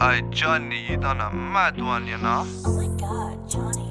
Hey, Johnny, you done a mad one, you know? Oh my god, Johnny.